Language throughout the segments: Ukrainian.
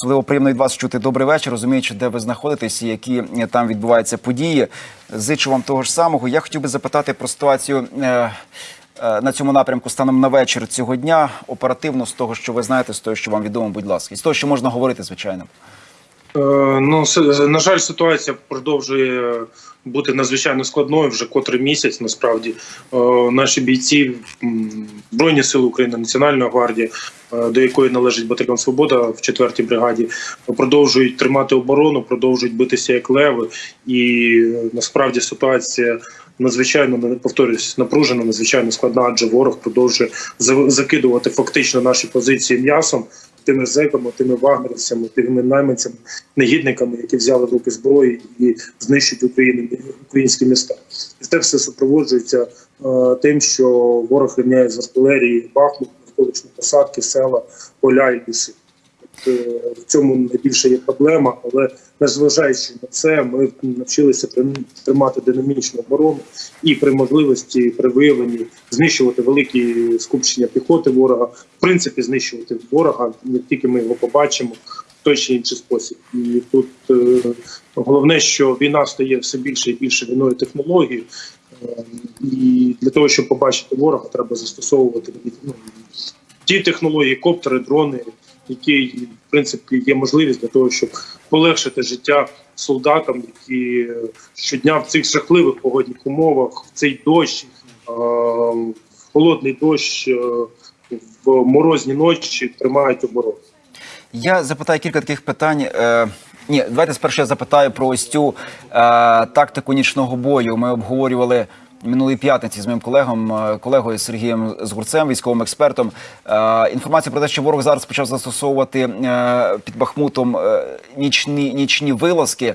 Особливо приємно від вас чути добрий вечір, розуміючи, де ви знаходитесь і які е, там відбуваються події. Зичу вам того ж самого. Я хотів би запитати про ситуацію. е, е, На цьому напрямку станом на вечір цього дня оперативно з того, що ви знаєте, з того, що вам відомо, будь ласка, і з того, що можна говорити, звичайно. Е, Ну, на жаль, ситуація продовжує бути надзвичайно складною вже котрий місяць. Насправді Е, наші бійці Збройні Сили України, Національна гвардія, е, до якої належить батальйон Свобода в 4-й бригаді, продовжують тримати оборону, продовжують битися як леви. І насправді ситуація надзвичайно повторюсь, напружена, надзвичайно складна, адже ворог продовжує за- закидувати фактично наші позиції м'ясом. Тими зеками, тими вагнерівцями, тими найманцями, негідниками, які взяли в руки зброї і знищують Україну, українські міста. І це все супроводжується е, тим, що ворог рівняє з артилерії Бахмут, навколишні посадки, села, поля і ліси. Е, в цьому найбільше є проблема, але незважаючи на це, ми навчилися трим- тримати динамічну оборону і при можливості, при виявленні знищувати великі скупчення піхоти ворога, в принципі, знищувати ворога, як тільки ми його побачимо той чи інший спосіб. І тут е, головне, що війна стає все більше і більше війною технології. Е, І для того, щоб побачити ворога, треба застосовувати ну, ті технології, коптери, дрони, які в принципі є можливість для того, щоб полегшити життя солдатам, які е, щодня в цих жахливих погодних умовах, в цей дощ, е, в холодний дощ, е, в морозні ночі тримають оборону. Я запитаю кілька таких питань. Ні, давайте спершу я запитаю про ось цю е, тактику нічного бою. Ми обговорювали минулої п'ятниці з моїм колегом, е, колегою Сергієм Згурцем, військовим експертом. Е, інформація про те, що ворог зараз почав застосовувати е, під Бахмутом нічні, нічні вилазки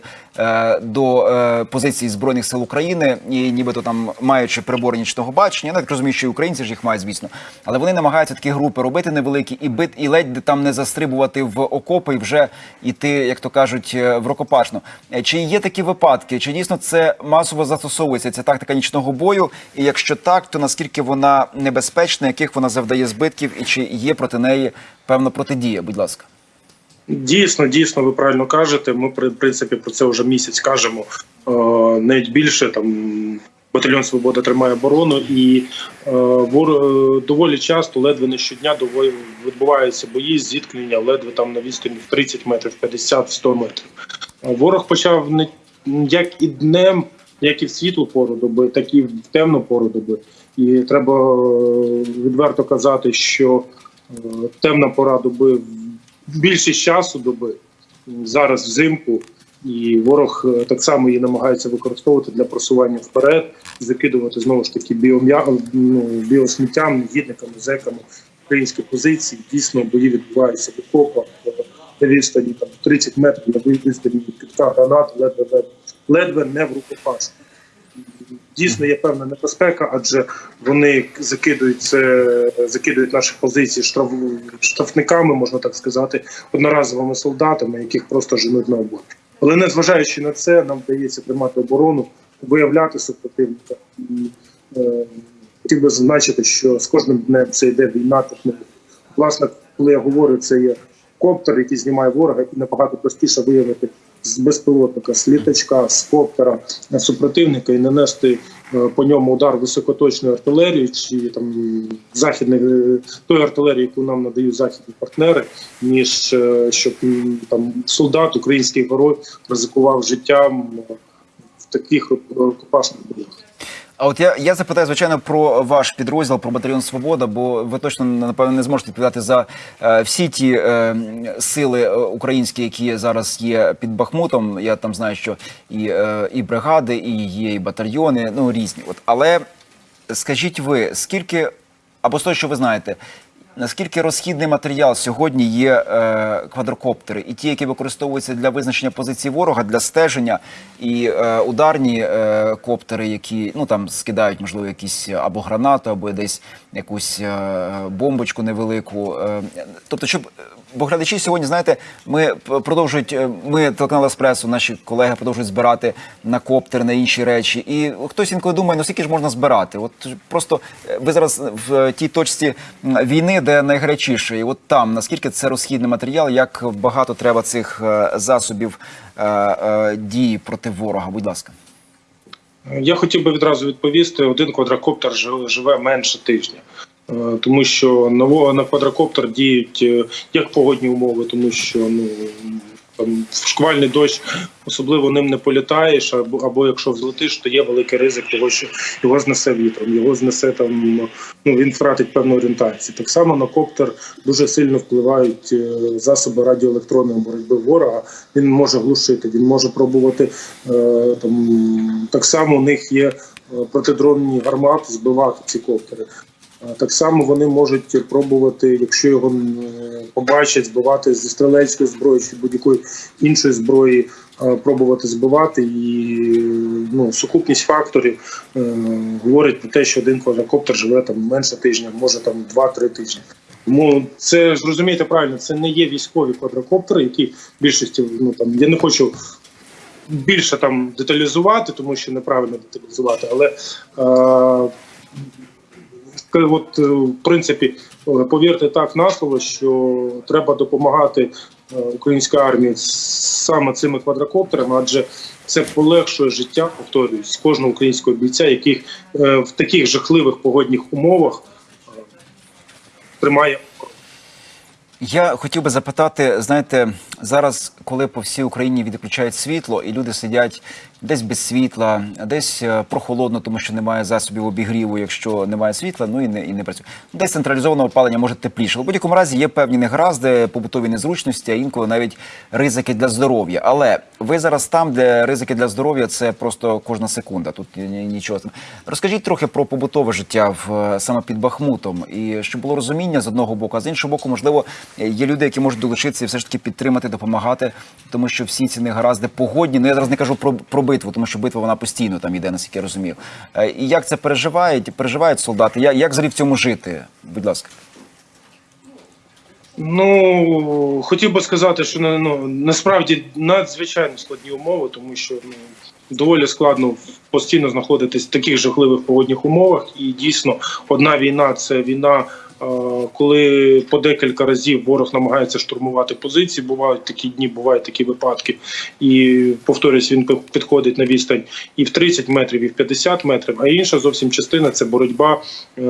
до позицій збройних сил України, і нібито там маючи прибори нічного бачення. Я так розумію, що і українці ж їх мають, звісно, але вони намагаються такі групи робити невеликі і бит, і ледь там не застрибувати в окопи і вже йти, як то кажуть, в рукопашну. Чи є такі випадки? Чи дійсно це масово застосовується ця тактика нічного бою? І якщо так, то наскільки вона небезпечна, яких вона завдає збитків, і чи є проти неї певна протидія? Будь ласка. Дійсно, дійсно, ви правильно кажете. Ми в принципі про це вже місяць кажемо. Е, навіть більше там батальйон Свобода тримає оборону, і е, е, доволі часто, ледве не щодня, відбуваються бої, зіткнення, ледве там на відстані в 30 метрів, 50, 100 метрів. Ворог почав не як і днем, як і в світлу пору доби, так і в темну пору доби. І треба е, відверто казати, що е, темна пора доби більшість часу доби зараз взимку, і ворог е, так само її намагається використовувати для просування вперед, закидувати знову ж таки ну, біосміттям, негідниками, зеками українські позиції. Дійсно, бої відбуваються в окопах на відстані там 30 метрів на відстані від китка гранат, ледве ледве, ледве не в рукопашку. Дійсно є певна небезпека, адже вони закидують закидують наші позиції штраф, штрафниками, можна так сказати, одноразовими солдатами, яких просто женуть на оборону. Але незважаючи на це, нам вдається тримати оборону, виявляти супротивника. Е, хотів би зазначити, що з кожним днем це йде війна. Власне, коли я говорю, це є коптер, який знімає ворога, і набагато простіше виявити з безпілотника, з літачка, з коптера супротивника і нанести е, по ньому удар високоточної артилерії чи там західних той артилерії, яку нам надають західні партнери, ніж е, щоб там солдат, український герой ризикував життям е, в таких рукопашних боях. А от я, я запитаю, звичайно, про ваш підрозділ, про батальйон Свобода, бо ви точно напевно не зможете відповідати за е, всі ті е, сили е, українські, які зараз є під Бахмутом. Я там знаю, що і, е, і бригади, і є і батальйони, ну різні. От але скажіть ви, скільки або з того, що ви знаєте, наскільки розхідний матеріал сьогодні є е, квадрокоптери, і ті, які використовуються для визначення позиції ворога, для стеження, і е, ударні е, коптери, які ну там скидають, можливо, якісь або гранату, або десь якусь е, бомбочку невелику. Е, тобто, щоб бо глядачі сьогодні, знаєте, ми продовжують. е, Ми телеканал Еспресо, наші колеги продовжують збирати на коптер, на інші речі. І хтось інколи думає, ну скільки ж можна збирати? От просто е, ви зараз в тій точці війни, де найгарячіше, і от там наскільки це розхідний матеріал, як багато треба цих е, засобів дії проти ворога? Будь ласка. Я хотів би відразу відповісти: один квадрокоптер живе менше тижня. Е, Тому що на квадрокоптер діють е, як погодні умови, тому що ну там шквальний дощ особливо ним не політаєш, або, або якщо взлетиш, то є великий ризик того, що його знесе вітром, його знесе там. Ну він втратить певну орієнтацію. Так само на коптер дуже сильно впливають е, засоби радіоелектронної боротьби ворога. Він може глушити, він може пробувати там. Так само у них є протидронні гармати збивати ці коптери. Так само вони можуть пробувати, якщо його побачать, збивати зі стрілецької зброї чи будь-якої іншої зброї, пробувати збивати. І ну, сукупність факторів е, говорить про те, що один квадрокоптер живе там менше тижня, може там 2-3 тижні. Тому це ж розумієте правильно, це не є військові квадрокоптери, які в більшості ну там я не хочу більше там деталізувати, тому що неправильно деталізувати, але е, От, е, в принципі, е, повірте так на слово, що треба допомагати е, українській армії саме цими квадрокоптерами, адже це полегшує життя, повторюсь, кожного українського бійця, яких в таких жахливих погодних умовах тримає. Я хотів би запитати, знаєте, зараз, коли по всій Україні відключають світло, і люди сидять десь без світла, десь е, прохолодно, тому що немає засобів обігріву, якщо немає світла, ну і не і не працює. Десь централізоване опалення може тепліше. В будь-якому разі є певні негаразди, побутові незручності, а інколи навіть ризики для здоров'я. Але ви зараз там, де ризики для здоров'я це просто кожна секунда. Тут ні- ні- нічого. Розкажіть трохи про побутове життя в е, саме під Бахмутом, і щоб було розуміння з одного боку, а з іншого боку, можливо, є люди, які можуть долучитися і все ж таки підтримати, допомагати, тому що всі ці негаразди погодні. Ну я зараз не кажу про, про битву, тому що битва вона постійно там іде, наскільки я розумів. Е, І як це переживають, переживають солдати? Як, як взагалі в цьому жити? Будь ласка. Ну хотів би сказати, що ну, ну, насправді надзвичайно складні умови, тому що ну, доволі складно постійно знаходитись в таких жахливих погодних умовах. І дійсно, одна війна це війна. Коли по декілька разів ворог намагається штурмувати позиції, бувають такі дні, бувають такі випадки, і повторюсь, він підходить на відстань і в 30 метрів, і в 50 метрів. А інша зовсім частина це боротьба е,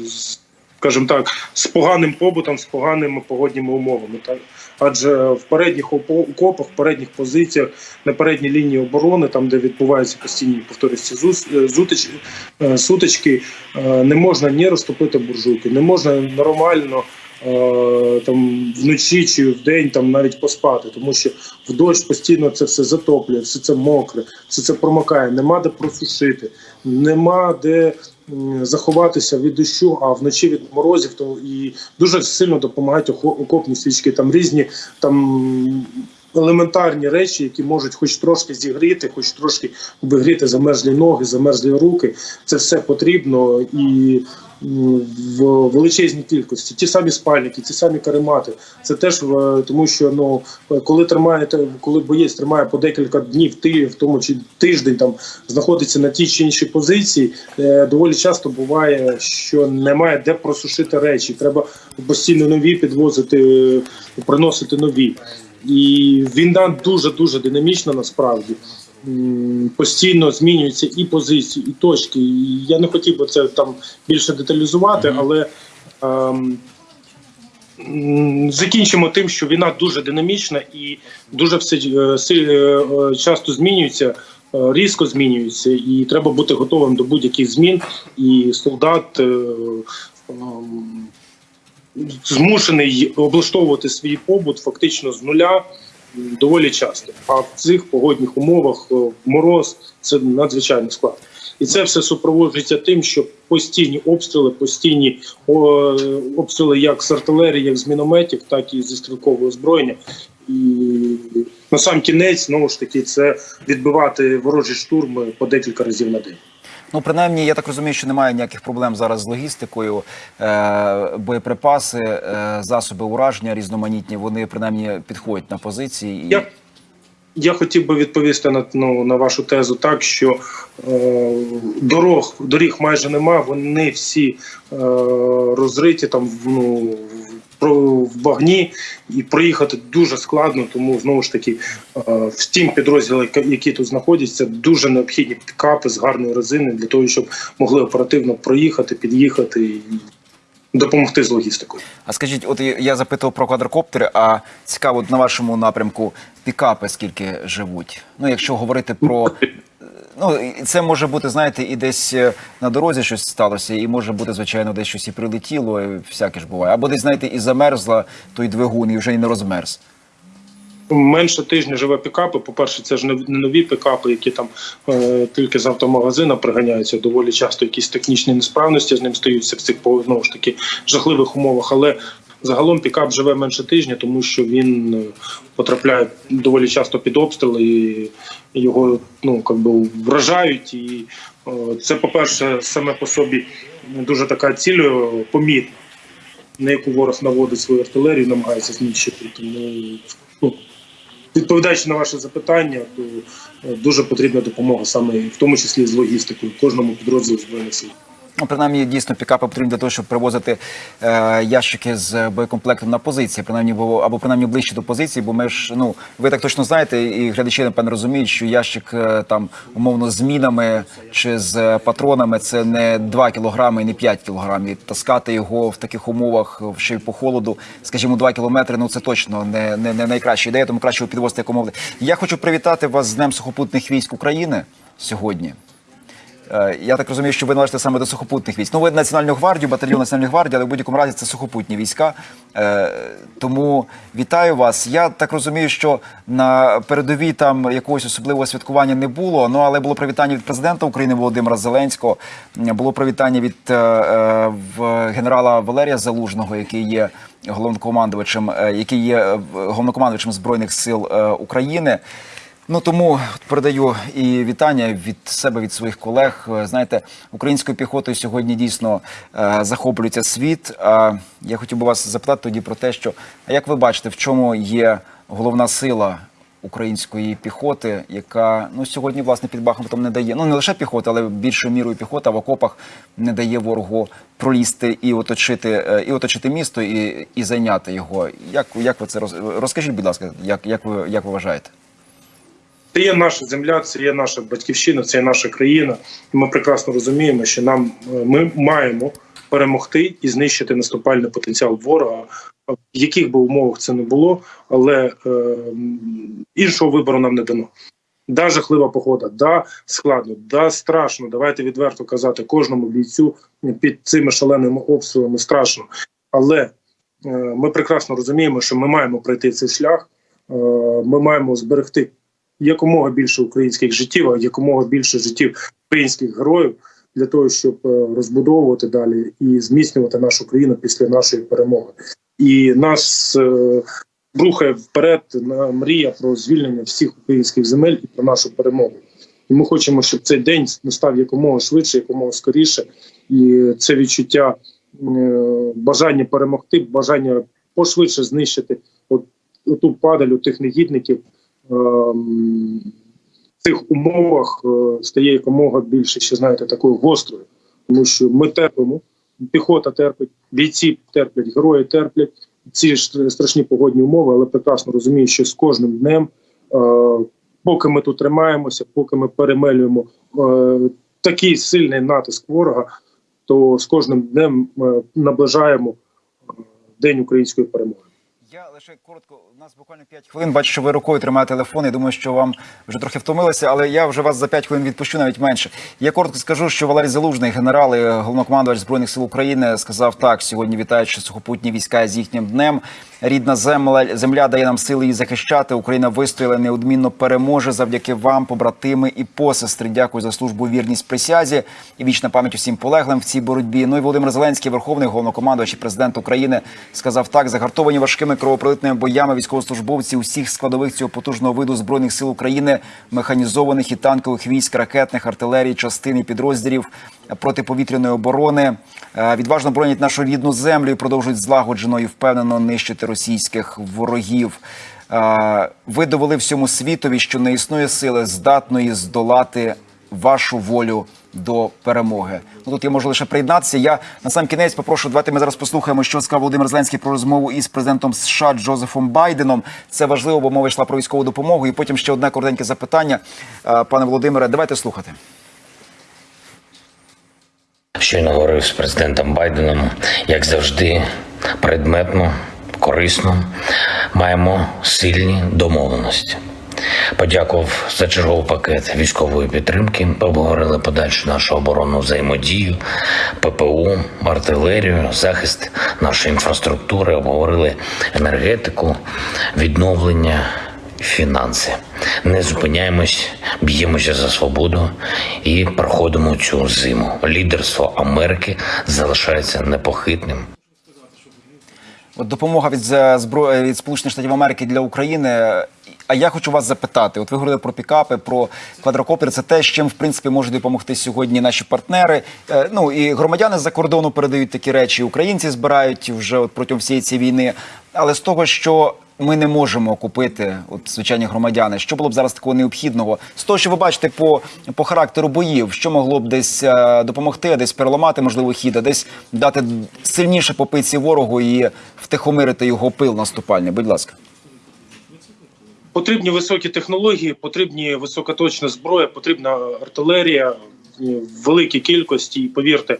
з скажімо так, з поганим побутом, з поганими погодніми умовами. Так? Адже в передніх окопах, в передніх позиціях, на передній лінії оборони, там де відбуваються постійні повторюсь, е, зутич, е, сутички, е, не можна ні розтопити буржуйки, не можна нормально. Там вночі чи вдень там навіть поспати, тому що в дощ постійно це все затоплює, все це мокре, все це промокає. Нема де просушити, нема де заховатися від дощу, а вночі від морозів, то і дуже сильно допомагають окопні свічки. Там різні там елементарні речі, які можуть хоч трошки зігріти, хоч трошки обігріти замерзлі ноги, замерзлі руки. Це все потрібно і. В величезній кількості ті самі спальники, ті самі каремати. Це теж е, тому, що ну коли тримаєте, коли боєць тримає по декілька днів, ти в тому чи тиждень там знаходиться на тій чи іншій позиції, е, доволі часто буває, що немає де просушити речі. Треба постійно нові підвозити, приносити нові. І війна дуже дуже динамічна насправді. Постійно змінюються і позиції, і точки. І я не хотів би це там більше деталізувати, але ем, закінчимо тим, що війна дуже динамічна і дуже все е, е, е, часто змінюється, е, різко змінюється, і треба бути готовим до будь-яких змін. І солдат е, ем, змушений облаштовувати свій побут фактично з нуля доволі часто. А в цих погодних умовах е, мороз це надзвичайно складно. І це все супроводжується тим, що постійні обстріли, постійні обстріли як з артилерії, як з мінометів, так і зі стрілкового озброєння. І на сам кінець знову ж таки це відбивати ворожі штурми по декілька разів на день. Ну, принаймні, я так розумію, що немає ніяких проблем зараз з логістикою. Е, боєприпаси, е, засоби ураження різноманітні, вони принаймні підходять на позиції. І... Я, я хотів би відповісти на, ну, на вашу тезу так, що е, дорог, доріг майже нема, вони всі е, розриті там ну, в- багні, і проїхати дуже складно, тому знову ж таки е, в тім підрозділи, які тут знаходяться, дуже необхідні пікапи з гарної резини для того, щоб могли оперативно проїхати, під'їхати і допомогти з логістикою. А скажіть, от я запитував про квадрокоптери, а цікаво, на вашому напрямку пікапи скільки живуть? Ну, якщо говорити про. Ну, це може бути, знаєте, і десь е, на дорозі щось сталося, і може бути, звичайно, десь щось і прилетіло, і всяке ж буває. Або десь, знаєте, і замерзла той двигун, і вже і не розмерз. Менше тижня живе пікапи. По-перше, це ж не нові пікапи, які там е, тільки з автомагазина приганяються. Доволі часто якісь технічні несправності з ним стаються в цих по- знову ж таки жахливих умовах. Але загалом пікап живе менше тижня, тому що він е, потрапляє доволі часто під обстріли і його ну как би вражають. І е, це, по-перше, саме по собі дуже така ціль е, помітна, на яку ворог наводить свою артилерію, намагається знищити. Тому ну, Відповідаючи на ваше запитання, то дуже потрібна допомога саме в тому числі з логістикою кожному підрозділу збройних сил. Ну, принаймні, дійсно, пікапи потрібні для того, щоб привозити е, ящики з боєкомплектом на позиції, принаймні, бо, або принаймні ближче до позиції, бо ми ж, ну, ви так точно знаєте, і глядачі, напевно, розуміють, що ящик е, там, умовно, з мінами чи з патронами це не 2 кілограми не 5 кілограмів. Таскати його в таких умовах, ще й по холоду, скажімо, 2 кілометри, ну це точно не, не, не найкраща ідея, тому краще його підвозити якомога. Я хочу привітати вас з Днем сухопутних військ України сьогодні. Е, Я так розумію, що ви належите саме до сухопутних військ. Ну, ви Національну гвардію, батальйон Національної гвардії, але в будь-якому разі це сухопутні війська. Е, Тому вітаю вас. Я так розумію, що на передовій там якогось особливого святкування не було. Ну але було привітання від президента України Володимира Зеленського. Було привітання від е, генерала Валерія Залужного, який є головнокомандувачем, який є головнокомандувачем збройних сил України. Ну тому передаю і вітання від себе, від своїх колег. Е, Знаєте, українською піхотою сьогодні дійсно е, захоплюється світ. А я хотів би вас запитати тоді про те, що а як ви бачите, в чому є головна сила української піхоти, яка ну сьогодні власне під Бахмутом не дає. Ну не лише піхота, але більшою мірою піхота в окопах не дає ворогу пролізти і оточити, е, і оточити місто, і, і зайняти його. Як, як ви це роз... розкажіть, будь ласка, як, як ви як ви вважаєте? Це є наша земля, це є наша батьківщина, це є наша країна. І ми прекрасно розуміємо, що нам е, ми маємо перемогти і знищити наступальний потенціал ворога, в яких би умовах це не було, але е, іншого вибору нам не дано. Да, жахлива погода, да, складно, да, страшно. Давайте відверто казати кожному бійцю під цими шаленими обстрілами страшно. Але е, ми прекрасно розуміємо, що ми маємо пройти цей шлях. Е, ми маємо зберегти якомога більше українських життів, а якомога більше життів українських героїв для того, щоб е, розбудовувати далі і зміцнювати нашу країну після нашої перемоги. І нас е, рухає вперед на мрія про звільнення всіх українських земель і про нашу перемогу. І ми хочемо, щоб цей день настав якомога швидше, якомога скоріше. І це відчуття е, бажання перемогти, бажання пошвидше знищити от, оту падаль у тих негідників. Ем, В цих умовах е, стає якомога більше, ще знаєте, такою гострою, тому що ми терпимо, піхота терпить, бійці терплять, герої терплять ці ж страшні погодні умови, але прекрасно розумію, що з кожним днем, е, поки ми тут тримаємося, поки ми перемелюємо е, такий сильний натиск ворога, то з кожним днем наближаємо день української перемоги. Лише коротко, у нас буквально 5 хвилин. Бачу, що ви рукою тримаєте телефон. Я думаю, що вам вже трохи втомилися, але я вже вас за 5 хвилин відпущу, навіть менше. Я коротко скажу, що Валерій Залужний, генерал і головнокомандувач збройних сил України, сказав так: сьогодні вітаючи сухопутні війська з їхнім днем. Рідна земля земля дає нам сили її захищати. Україна вистояла неодмінно переможе завдяки вам, побратими і посестри. Дякую за службу вірність присязі і вічна пам'ять усім полеглим в цій боротьбі. Ну і Володимир Зеленський, верховний головнокомандувач і президент України, сказав так: загартовані важкими кровопролиттями кровопролитними боями військовослужбовці усіх складових цього потужного виду збройних сил України, механізованих і танкових військ, ракетних, артилерії, частин і підрозділів протиповітряної оборони. Е, Відважно боронять нашу рідну землю і продовжують злагоджено і впевнено нищити російських ворогів. Е, Ви довели всьому світові, що не існує сили здатної здолати вашу волю до перемоги. Ну тут я можу лише приєднатися. Я на сам кінець попрошу. Давайте ми зараз послухаємо, що сказав Володимир Зеленський про розмову із президентом США Джозефом Байденом. Це важливо, бо мова йшла про військову допомогу. І потім ще одне коротеньке запитання, пане Володимире. Давайте слухати. Щойно говорив з президентом Байденом, як завжди, предметно, корисно. Маємо сильні домовленості. Подякував за черговий пакет військової підтримки. Обговорили подальшу нашу оборонну взаємодію, ППУ, артилерію, захист нашої інфраструктури. Обговорили енергетику, відновлення, фінанси. Не зупиняємось, б'ємося за свободу і проходимо цю зиму. Лідерство Америки залишається непохитним. От допомога від е, зброї від Сполучених Штатів Америки для України. А я хочу вас запитати: от ви говорили про пікапи, про квадрокоптери. Це те, з чим в принципі можуть допомогти сьогодні наші партнери. Е, Ну і громадяни з-за кордону передають такі речі. Українці збирають вже от протягом всієї цієї війни. Але з того, що ми не можемо купити, от звичайні громадяни, що було б зараз такого необхідного? З того, що ви бачите по, по характеру боїв, що могло б десь е, допомогти, десь переламати можливо хід, а десь дати сильніше по пиці ворогу і втихомирити його пил наступальний. Будь ласка. Потрібні високі технології, потрібні високоточна зброя, потрібна артилерія в великій кількості. І повірте,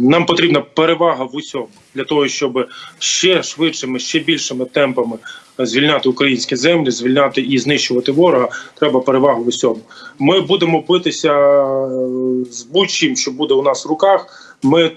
нам потрібна перевага в усьому для того, щоб ще швидшими, ще більшими темпами звільняти українські землі, звільняти і знищувати ворога. Треба перевагу в усьому. Ми будемо битися е, з будь-чим, що буде у нас в руках. Ми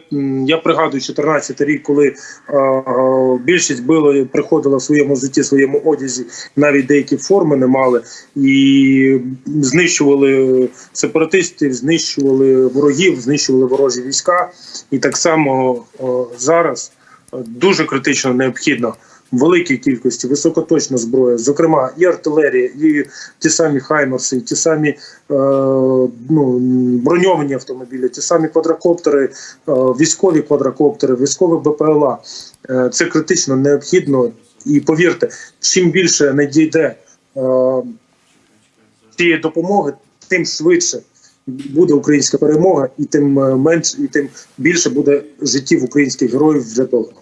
я пригадую 14 рік, коли е, е, більшість били, приходила в своєму житті, в своєму одязі, навіть деякі форми не мали і знищували сепаратистів, знищували ворогів, знищували ворожі війська. І так само е, зараз дуже критично необхідно великій кількості високоточна зброя, зокрема і артилерія, і ті самі хаймерси, і ті самі е, ну, броньовані автомобілі, ті самі квадрокоптери, е, військові квадрокоптери, військові БПЛА. Е, це критично необхідно. І повірте, чим більше надійде е, цієї допомоги, тим швидше буде українська перемога, і тим е, менше, і тим більше буде життів українських героїв врятовано.